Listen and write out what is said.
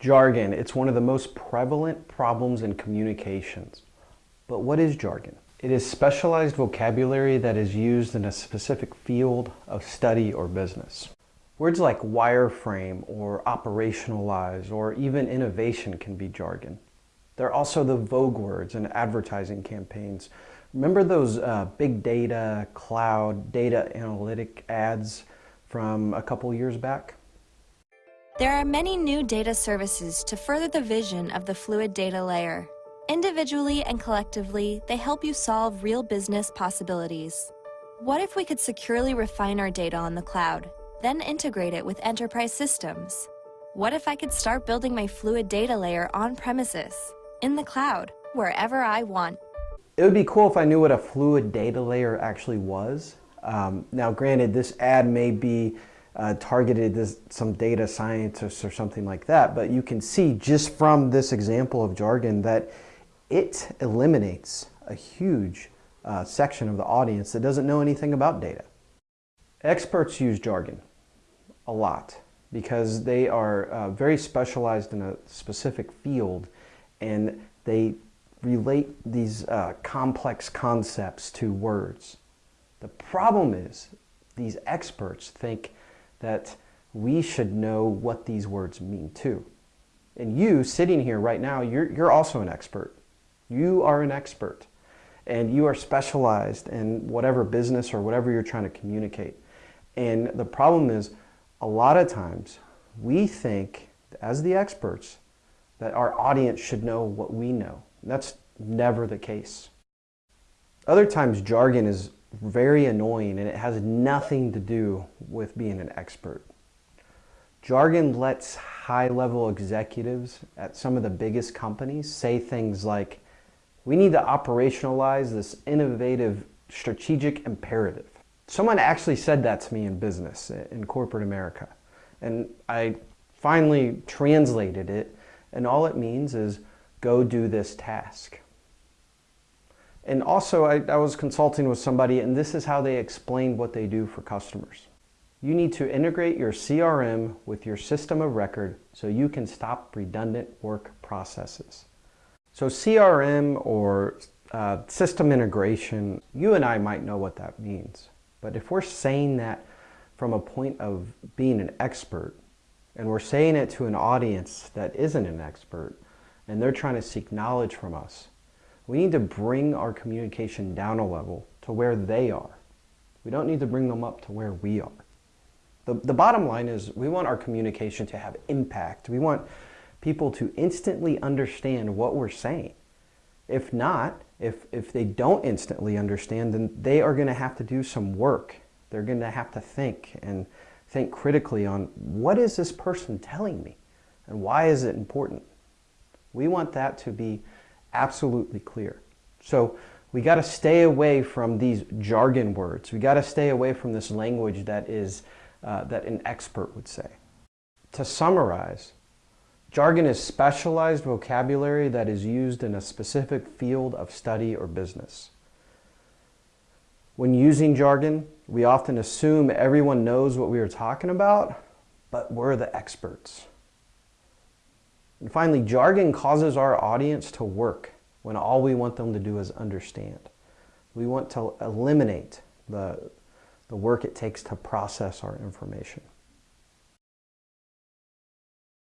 Jargon, it's one of the most prevalent problems in communications. But what is jargon? It is specialized vocabulary that is used in a specific field of study or business. Words like wireframe or operationalize or even innovation can be jargon. They're also the vogue words in advertising campaigns. Remember those uh, big data, cloud, data analytic ads from a couple years back? There are many new data services to further the vision of the fluid data layer. Individually and collectively, they help you solve real business possibilities. What if we could securely refine our data on the cloud, then integrate it with enterprise systems? What if I could start building my fluid data layer on premises, in the cloud, wherever I want? It would be cool if I knew what a fluid data layer actually was. Um, now, granted, this ad may be uh, targeted as some data scientists or something like that, but you can see just from this example of jargon that it eliminates a huge uh, section of the audience that doesn't know anything about data. Experts use jargon a lot because they are uh, very specialized in a specific field and they relate these uh, complex concepts to words. The problem is these experts think that we should know what these words mean too. And you, sitting here right now, you're, you're also an expert. You are an expert. And you are specialized in whatever business or whatever you're trying to communicate. And the problem is, a lot of times, we think, as the experts, that our audience should know what we know. That's never the case. Other times, jargon is very annoying and it has nothing to do with being an expert. Jargon lets high-level executives at some of the biggest companies say things like, we need to operationalize this innovative strategic imperative. Someone actually said that to me in business, in corporate America. And I finally translated it, and all it means is go do this task. And also, I, I, was consulting with somebody, and this is how they explained what they do for customers. You need to integrate your CRM with your system of record so you can stop redundant work processes. So CRM or uh, system integration, you and I might know what that means. But if we're saying that from a point of being an expert, and we're saying it to an audience that isn't an expert, and they're trying to seek knowledge from us, we need to bring our communication down a level to where they are. We don't need to bring them up to where we are. The, the bottom line is we want our communication to have impact. We want people to instantly understand what we're saying. If not, if, if they don't instantly understand, then they are going to have to do some work. They're going to have to think and think critically on what is this person telling me and why is it important? We want that to be absolutely clear. So we got to stay away from these jargon words. We got to stay away from this language that is uh, that an expert would say. To summarize, jargon is specialized vocabulary that is used in a specific field of study or business. When using jargon, we often assume everyone knows what we are talking about, but we're the experts. And finally, jargon causes our audience to work when all we want them to do is understand. We want to eliminate the, the work it takes to process our information.